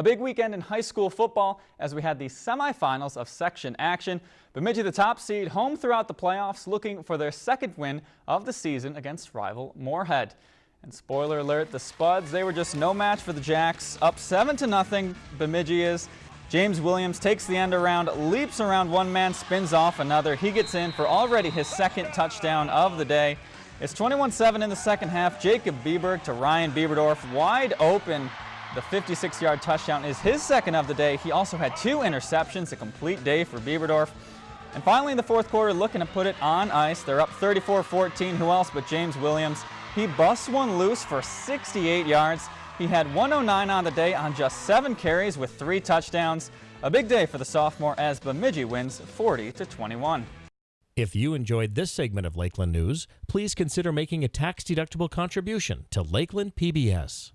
A big weekend in high school football as we had the semifinals of section action. Bemidji, the top seed, home throughout the playoffs, looking for their second win of the season against rival Moorhead. And spoiler alert, the Spuds, they were just no match for the Jacks. Up 7 to nothing, Bemidji is. James Williams takes the end around, leaps around one man, spins off another. He gets in for already his second touchdown of the day. It's 21-7 in the second half. Jacob Bieberg to Ryan Bieberdorf, wide open the 56-yard touchdown is his second of the day. He also had two interceptions, a complete day for Bieberdorf. And finally in the fourth quarter, looking to put it on ice. They're up 34-14. Who else but James Williams? He busts one loose for 68 yards. He had 109 on the day on just seven carries with three touchdowns. A big day for the sophomore as Bemidji wins 40 to 21. If you enjoyed this segment of Lakeland News, please consider making a tax-deductible contribution to Lakeland PBS.